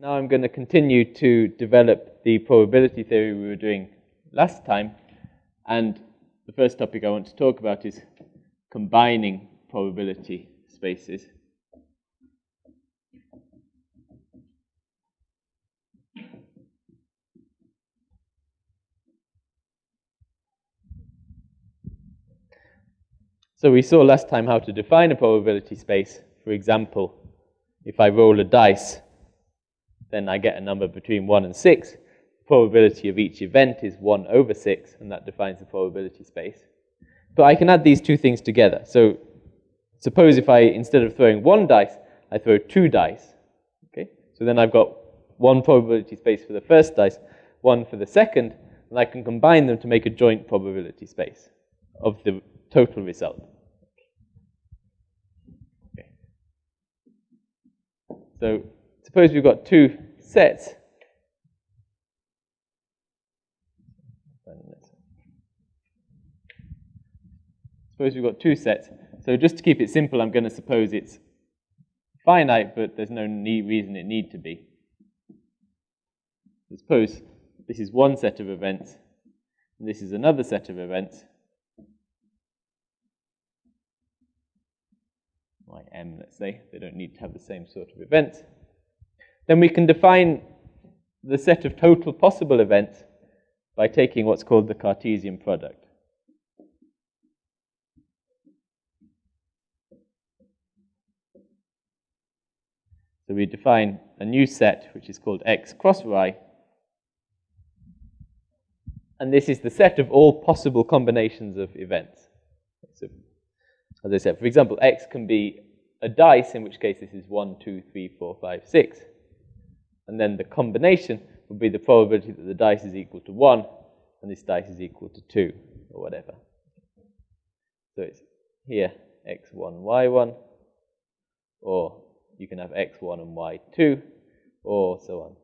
Now I'm going to continue to develop the probability theory we were doing last time. And the first topic I want to talk about is combining probability spaces. So we saw last time how to define a probability space. For example, if I roll a dice, then I get a number between 1 and 6. The probability of each event is 1 over 6, and that defines the probability space. But I can add these two things together. So suppose if I, instead of throwing one dice, I throw two dice. Okay? So then I've got one probability space for the first dice, one for the second, and I can combine them to make a joint probability space of the total result. Okay. So suppose we've got two sets. Suppose we've got two sets. So just to keep it simple, I'm going to suppose it's finite, but there's no reason it need to be. Suppose this is one set of events, and this is another set of events. ym, let's say. They don't need to have the same sort of events. Then we can define the set of total possible events by taking what's called the Cartesian product. So we define a new set which is called x cross y. And this is the set of all possible combinations of events. So, as I said, for example, x can be a dice, in which case this is 1, 2, 3, 4, 5, 6. And then the combination would be the probability that the dice is equal to 1 and this dice is equal to 2 or whatever. So it's here x1, y1, or you can have x1 and y2, or so on.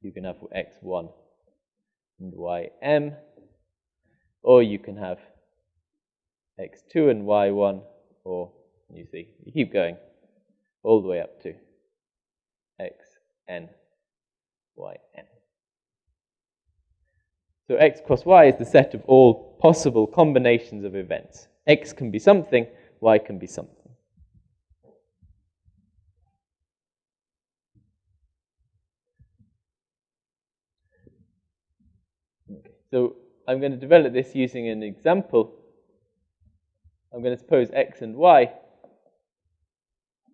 You can have x1 and ym, or you can have x2 and y1, or you see, you keep going all the way up to x n y n. So x cross y is the set of all possible combinations of events. x can be something, y can be something. Okay. So I'm going to develop this using an example. I'm going to suppose x and y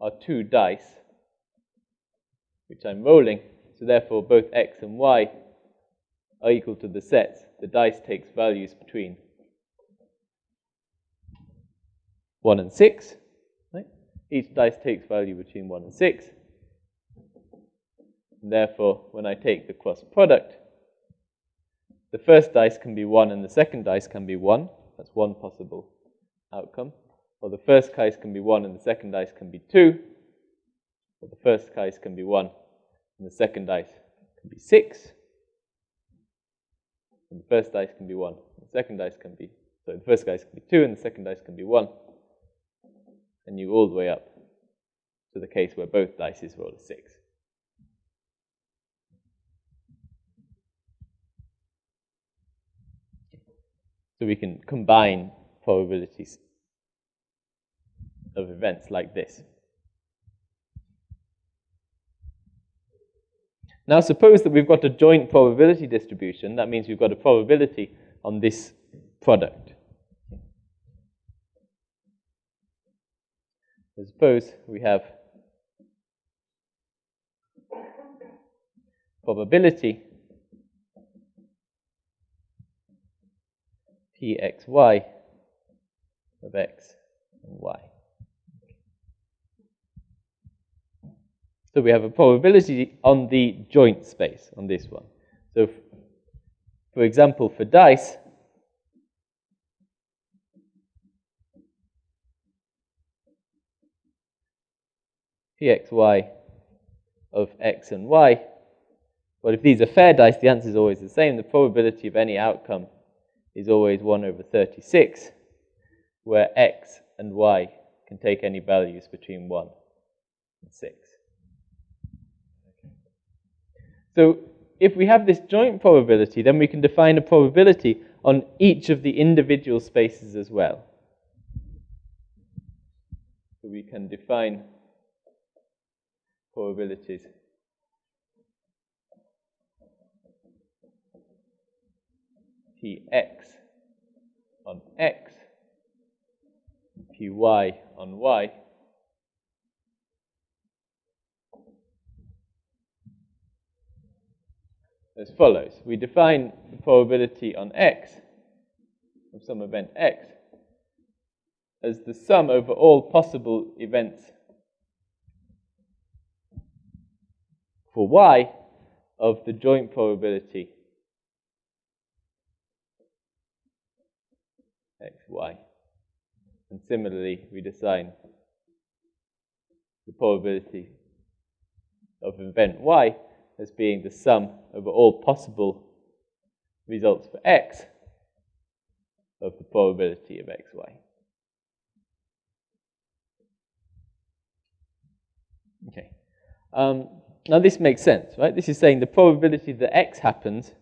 are two dice, which I'm rolling. So therefore, both x and y are equal to the sets. The dice takes values between 1 and 6. Right? Each dice takes value between 1 and 6. And therefore, when I take the cross product, the first dice can be 1 and the second dice can be 1. That's one possible outcome. Or the first dice can be 1 and the second dice can be 2. Or the first dice can be 1 and the second dice can be 6. And the first dice can be 1, the second dice can be, so the first dice can be 2 and the second dice can be 1. And you all the way up to the case where both dice roll a 6. So we can combine probabilities of events like this. Now suppose that we've got a joint probability distribution. That means we've got a probability on this product. So suppose we have probability pxy of x and y. So we have a probability on the joint space on this one. So for example, for dice, pxy of x and y, but if these are fair dice, the answer is always the same. The probability of any outcome is always 1 over 36, where x and y can take any values between 1 and 6. So if we have this joint probability, then we can define a probability on each of the individual spaces as well. So we can define probabilities Px on X, Py on Y, as follows. We define the probability on X of some event X as the sum over all possible events for Y of the joint probability X, Y. And similarly, we define the probability of event Y as being the sum over all possible results for x of the probability of xy. Okay. Um, now this makes sense, right? This is saying the probability that x happens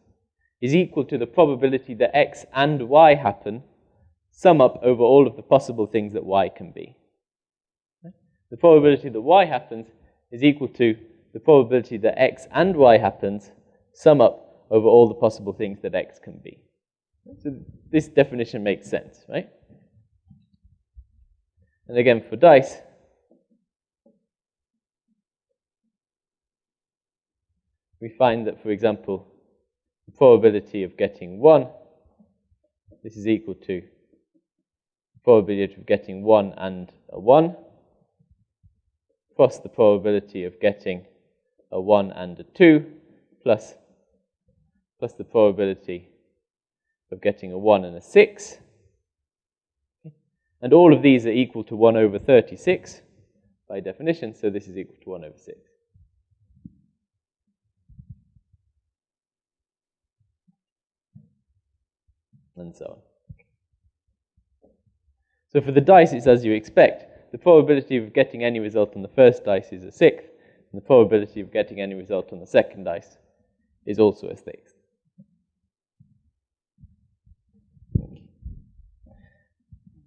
is equal to the probability that x and y happen, sum up over all of the possible things that y can be. The probability that y happens is equal to the probability that x and y happens sum up over all the possible things that x can be. So this definition makes sense, right? And again, for dice, we find that, for example, the probability of getting 1, this is equal to the probability of getting 1 and a 1, plus the probability of getting a 1 and a 2 plus, plus the probability of getting a 1 and a 6. And all of these are equal to 1 over 36 by definition, so this is equal to 1 over 6. And so on. So for the dice, it's as you expect. The probability of getting any result on the first dice is a sixth, and the probability of getting any result on the second dice is also a sixth.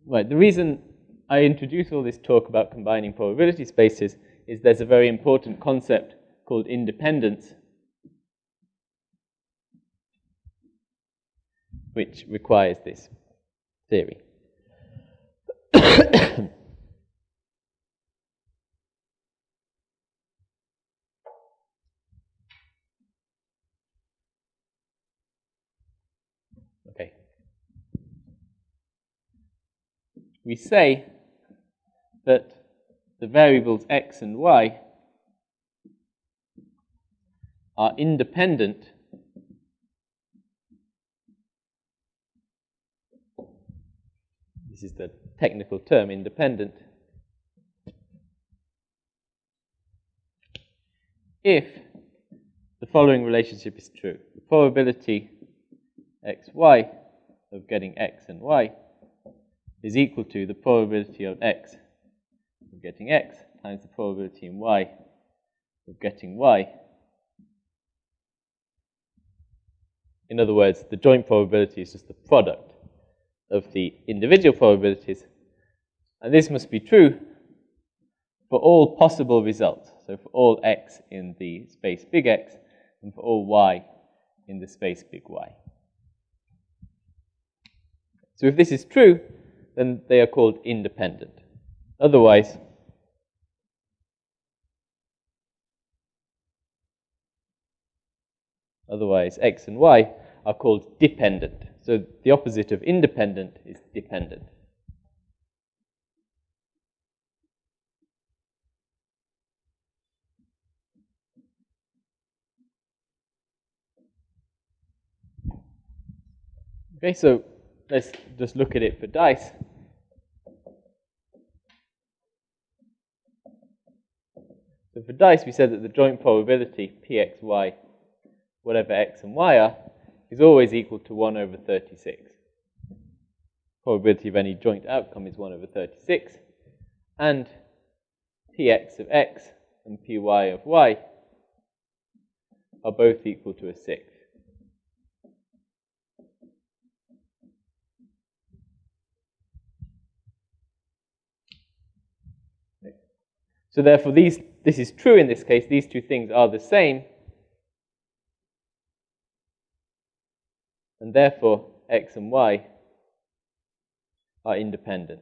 Right, the reason I introduce all this talk about combining probability spaces is there's a very important concept called independence, which requires this theory. we say that the variables x and y are independent this is the technical term independent. If the following relationship is true the probability xy of getting x and y is equal to the probability of x of getting x times the probability in y of getting y. In other words, the joint probability is just the product of the individual probabilities. And this must be true for all possible results. So for all x in the space big X and for all y in the space big Y. So if this is true, then they are called independent. Otherwise, otherwise x and y are called dependent. So the opposite of independent is dependent. Okay, so let's just look at it for dice. So for dice, we said that the joint probability, pxy, whatever x and y are, is always equal to 1 over 36. Probability of any joint outcome is 1 over 36. And px of x and py of y are both equal to a sixth. So therefore, these, this is true in this case. These two things are the same. And therefore, x and y are independent.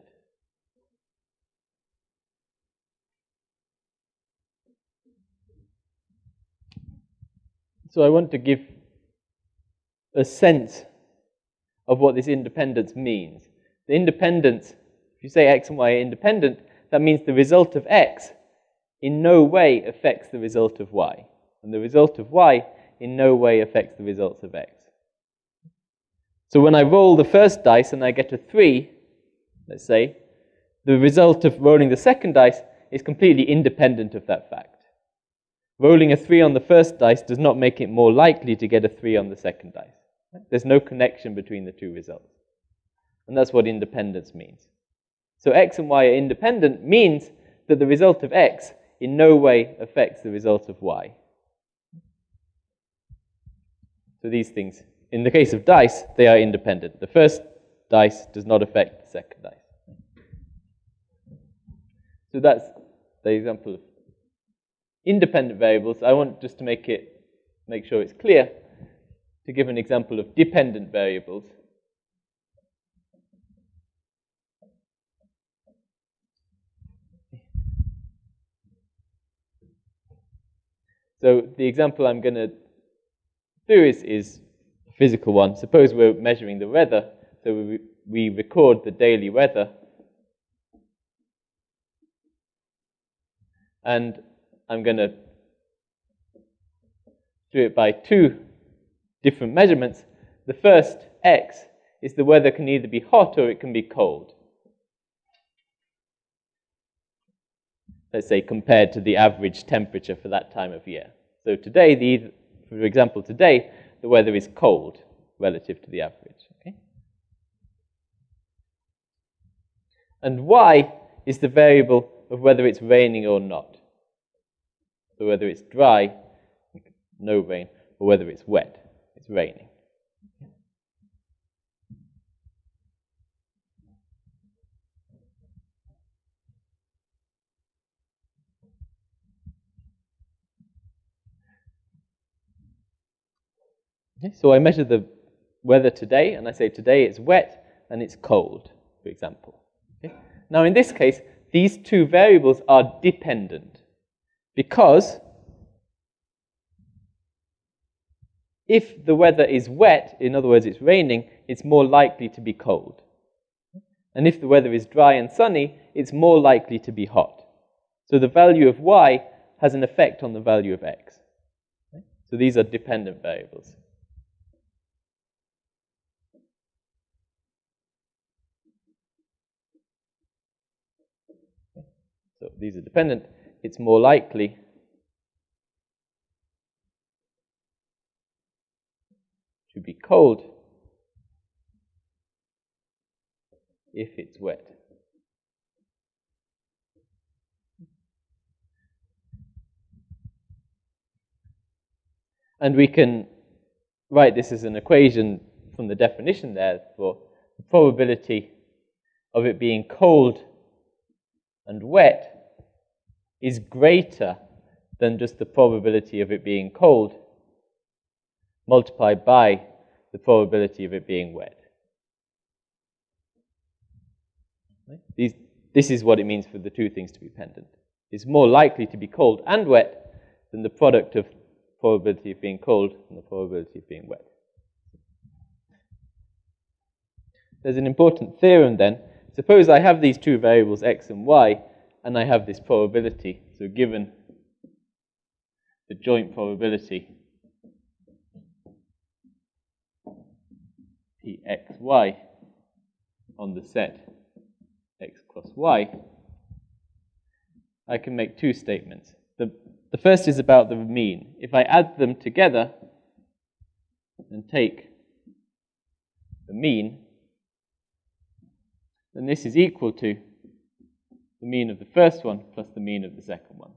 So I want to give a sense of what this independence means. The independence, if you say x and y are independent, that means the result of x in no way affects the result of y. And the result of y in no way affects the results of x. So when I roll the first dice and I get a 3, let's say, the result of rolling the second dice is completely independent of that fact. Rolling a 3 on the first dice does not make it more likely to get a 3 on the second dice. There's no connection between the two results. And that's what independence means. So x and y are independent means that the result of x in no way affects the result of y. So these things, in the case of dice, they are independent. The first dice does not affect the second dice. So that's the example of independent variables. I want just to make it, make sure it's clear, to give an example of dependent variables. So the example I'm going to do is, is a physical one. Suppose we're measuring the weather, so we, we record the daily weather. And I'm going to do it by two different measurements. The first, x, is the weather can either be hot or it can be cold. Let's say, compared to the average temperature for that time of year. So today, the, for example, today, the weather is cold relative to the average. Okay? And y is the variable of whether it's raining or not. So whether it's dry, no rain, or whether it's wet, it's raining. Okay, so I measure the weather today, and I say today it's wet and it's cold, for example. Okay? Now, in this case, these two variables are dependent because if the weather is wet, in other words, it's raining, it's more likely to be cold. And if the weather is dry and sunny, it's more likely to be hot. So the value of y has an effect on the value of x. So these are dependent variables. So these are dependent, it's more likely to be cold if it's wet. And we can write this as an equation from the definition there for the probability of it being cold and wet is greater than just the probability of it being cold multiplied by the probability of it being wet. These, this is what it means for the two things to be pendant. It's more likely to be cold and wet than the product of probability of being cold and the probability of being wet. There's an important theorem then Suppose I have these two variables x and y, and I have this probability. So given the joint probability Pxy on the set x plus y, I can make two statements. The, the first is about the mean. If I add them together and take the mean, then this is equal to the mean of the first one plus the mean of the second one.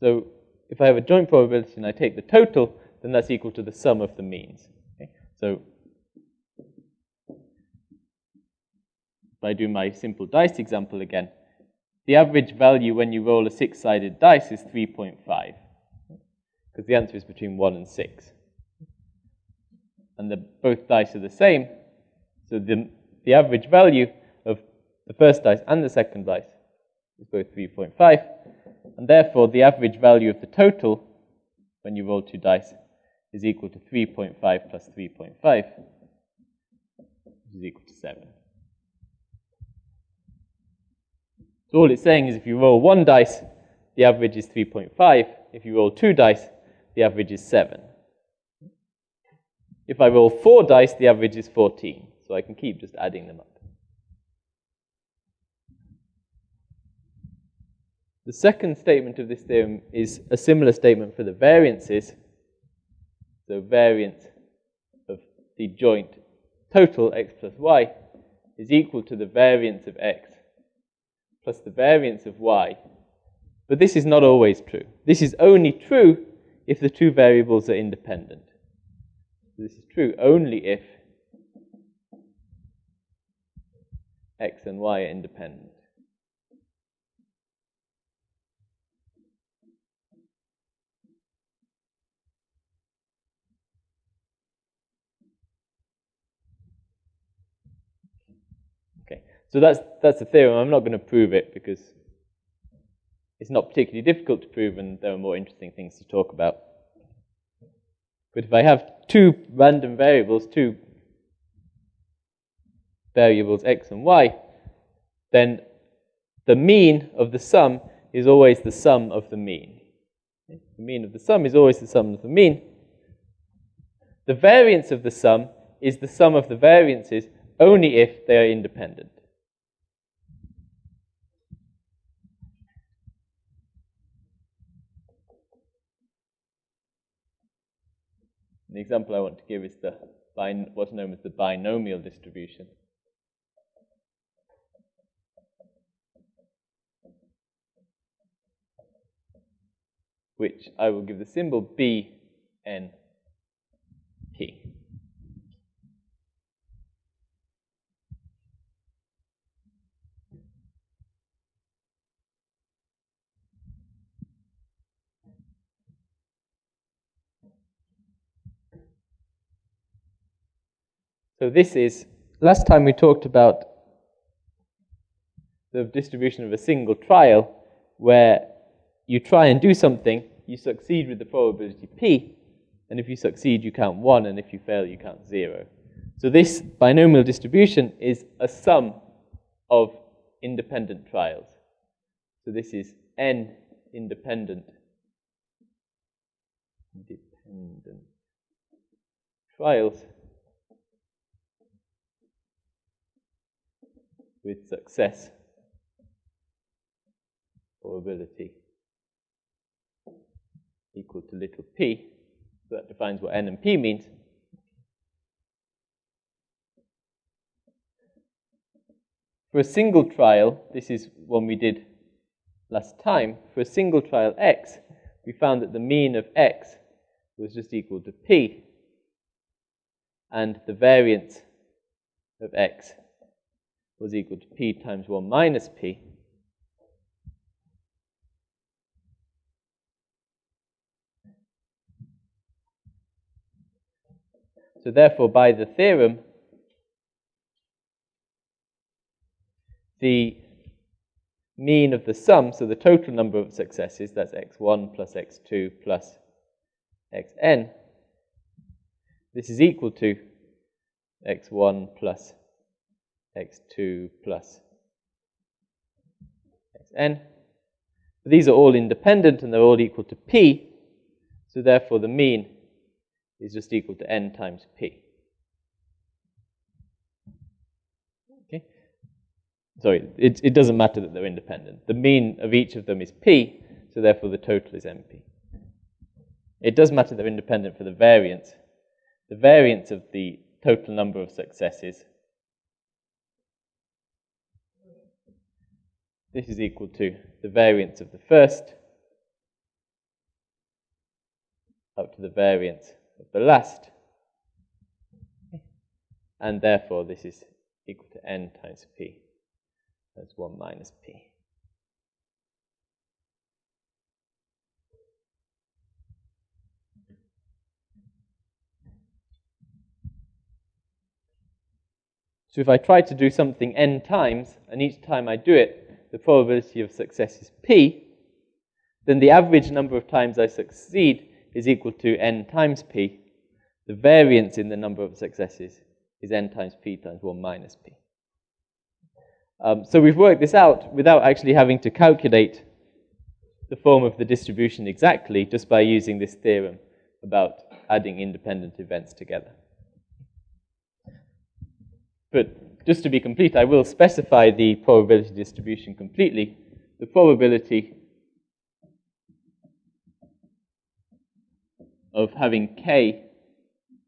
So if I have a joint probability and I take the total, then that's equal to the sum of the means. Okay? So if I do my simple dice example again, the average value when you roll a six-sided dice is 3.5, because the answer is between 1 and 6. And the, both dice are the same, so the, the average value of the first dice and the second dice is both 3.5, and therefore the average value of the total when you roll two dice is equal to 3.5 plus 3.5, which is equal to 7. So all it's saying is if you roll one dice, the average is 3.5. If you roll two dice, the average is 7. If I roll four dice, the average is 14. So I can keep just adding them up. The second statement of this theorem is a similar statement for the variances. So variance of the joint total x plus y is equal to the variance of x plus the variance of y. But this is not always true. This is only true if the two variables are independent. This is true only if x and y are independent. So that's, that's the theorem. I'm not going to prove it because it's not particularly difficult to prove and there are more interesting things to talk about. But if I have two random variables, two variables x and y, then the mean of the sum is always the sum of the mean. The mean of the sum is always the sum of the mean. The variance of the sum is the sum of the variances only if they are independent. The example I want to give is the what's known as the binomial distribution. which I will give the symbol BNP. So this is, last time we talked about the distribution of a single trial where you try and do something, you succeed with the probability p, and if you succeed, you count 1, and if you fail, you count 0. So this binomial distribution is a sum of independent trials. So this is n independent independent trials with success probability equal to little p. So that defines what n and p means. For a single trial, this is one we did last time, for a single trial x, we found that the mean of x was just equal to p, and the variance of x was equal to p times 1 minus p. So therefore, by the theorem, the mean of the sum, so the total number of successes, that's x1 plus x2 plus xn, this is equal to x1 plus x2 plus xn. These are all independent and they're all equal to p, so therefore the mean is just equal to n times p. Okay? Sorry, it, it doesn't matter that they're independent. The mean of each of them is p, so therefore the total is np. It does matter they're independent for the variance. The variance of the total number of successes This is equal to the variance of the first up to the variance of the last. And therefore, this is equal to n times p. That's 1 minus p. So if I try to do something n times, and each time I do it, the probability of success is p, then the average number of times I succeed is equal to n times p. The variance in the number of successes is n times p times 1 minus p. Um, so we've worked this out without actually having to calculate the form of the distribution exactly, just by using this theorem about adding independent events together. But just to be complete, I will specify the probability distribution completely. The probability of having k,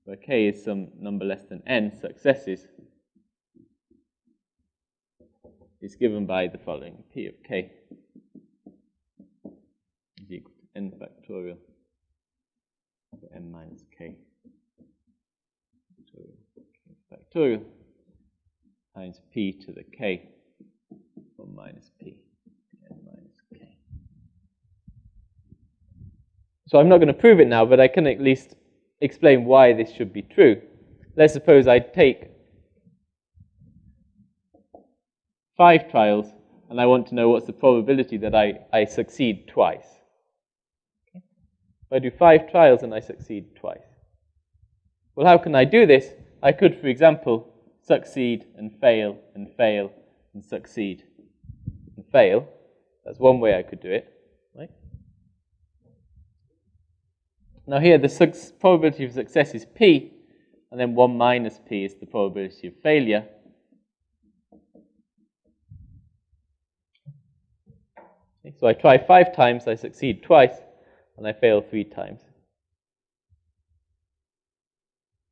where k is some number less than n successes, is given by the following. P of k is equal to n factorial for n minus k factorial times p to the k or minus p n minus k. So I'm not going to prove it now, but I can at least explain why this should be true. Let's suppose I take five trials and I want to know what's the probability that I, I succeed twice. If I do five trials and I succeed twice. Well, how can I do this? I could, for example, succeed and fail and fail and succeed and fail. That's one way I could do it, right? Now here the probability of success is p, and then 1 minus p is the probability of failure. Okay, so I try five times, I succeed twice, and I fail three times.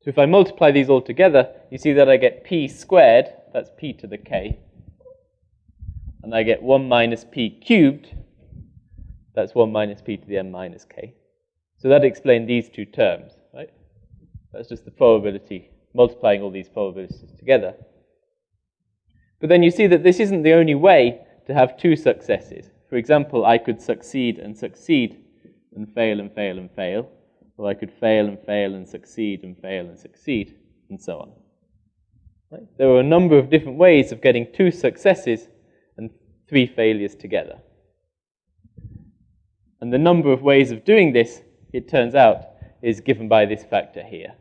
So if I multiply these all together, you see that I get p squared, that's p to the k, and I get 1 minus p cubed, that's 1 minus p to the n minus k. So that explains these two terms, right? That's just the probability, multiplying all these probabilities together. But then you see that this isn't the only way to have two successes. For example, I could succeed and succeed and fail and fail and fail. Or I could fail and fail and succeed and fail and succeed, and so on. Right? There are a number of different ways of getting two successes and three failures together. And the number of ways of doing this, it turns out, is given by this factor here.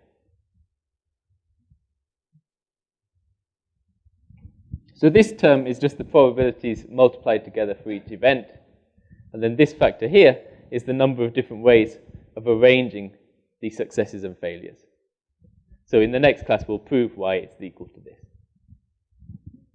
So this term is just the probabilities multiplied together for each event. And then this factor here is the number of different ways of arranging these successes and failures. So in the next class, we'll prove why it's equal to this.